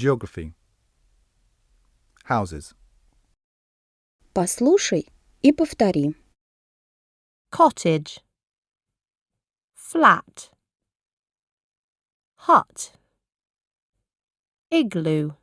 Geography. Houses. Послушай и повтори. cottage, flat, hut, igloo.